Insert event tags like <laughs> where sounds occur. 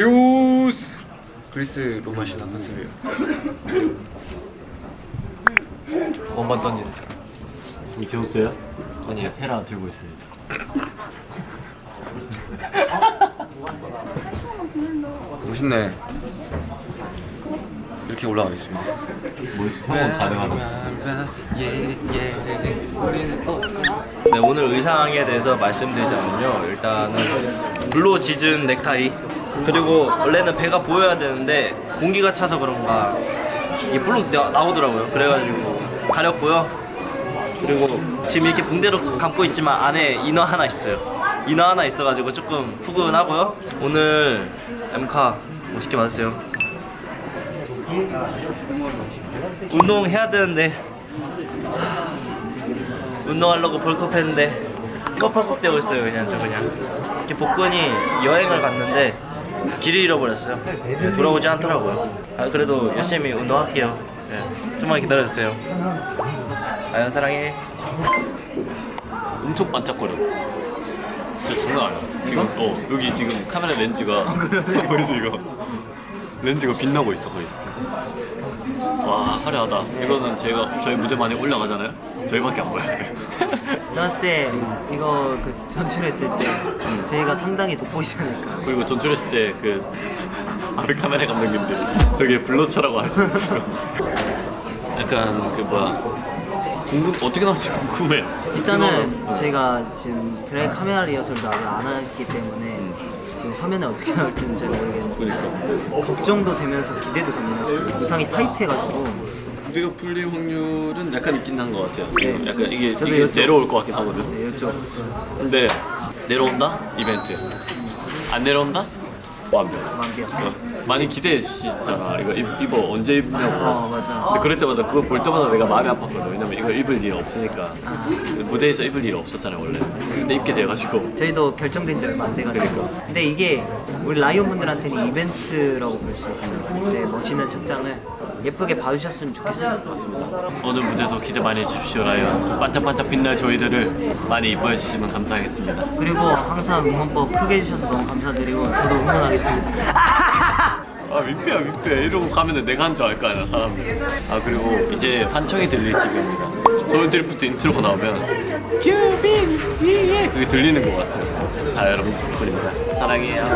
제우스! 그리스 로마 신화 컨셉이에요. 원반 던지는 사람 이 제우스야? 아니에요 헤라 들고 있습니다. 멋있네. 이렇게 올라가겠습니다. 뭐 성공 가능하다. 네, 오늘 의상에 대해서 말씀드리자면요. 일단은 블루 짙은 넥타이 그리고 원래는 배가 보여야 되는데 공기가 차서 그런가 이 블루 나- 나오더라고요. 그래가지고 가렸고요. 그리고 지금 이렇게 붕대로 감고 있지만 안에 이너 하나 있어요. 이너 하나 있어가지고 조금 푸근하고요. 오늘 엠카 멋있게 맞으세요. 운동해야 되는데 운동하려고 벌컥 했는데 펄컥 되고 있어요 그냥 저 그냥 이렇게 복근이 여행을 갔는데 길을 잃어버렸어요 돌아오지 않더라고요 아 그래도 열심히 운동할게요 네, 좀만 기다려주세요 아연 사랑해 엄청 반짝거려. 진짜 장난 아니야. 지금 어 여기 지금 카메라 렌즈가 <laughs> 보이지 이거? 렌즈가 빛나고 있어 거의. 와 화려하다. 이거는 제가 저희 무대 많이 올라가잖아요. 저희밖에 안 보여요. 나왔을 때 이거 그 전출했을 때 저희가 상당히 돋보이시니까. 그리고 전출했을 때그 아베 카메라 감독님들이 되게 블러처라고 할 수 있어. 약간 그 뭐야. 궁금 어떻게 나올지 궁금해. 일단은 저희가 지금 드라이 카메라 리허설도 아직 안 했기 때문에 지금 화면에 어떻게 나올지는 잘 모르겠는데 그러니까. 걱정도 되면서 기대도 됩니다. 우상이 타이트해가지고 우리가 풀릴 확률은 약간 있긴 한 것 같아요. 지금 약간 이게, 이게 내려올 것 같긴 하거든. 네, 근데 내려온다? 이벤트. 안 내려온다? 완벽. 완벽 어, 많이 기대해 주시잖아. 이거 입, 입어 언제 입냐고. 어 맞아 근데 그럴 때마다 그거 볼 때마다 내가 마음이 아팠거든. 왜냐면 이거 입을 일이 없으니까. 무대에서 입을 일이 없었잖아요 원래. 근데 입게 돼가지고. 저희도 결정된 지 얼마 안 돼가지고 그러니까. 근데 이게 우리 라이온 분들한테는 이벤트라고 볼 수 있죠 제 멋있는 착장을 예쁘게 봐주셨으면 좋겠습니다 오늘 무대도 기대 많이 해주십시오 라이언. 반짝반짝 빛날 저희들을 많이 이뻐해 주시면 감사하겠습니다. 그리고 항상 응원법 크게 해주셔서 너무 감사드리고 저도 응원하겠습니다 아 민폐야 민폐 이러고 가면은 내가 한 줄 알 거 아니야 사람들. 아 그리고 이제 환청이 들릴 지금입니다 소울 드리프트 인트로가 나오면 큐빈 예예 그게 들리는 것 같아요. 자 여러분 덕분입니다. 사랑해요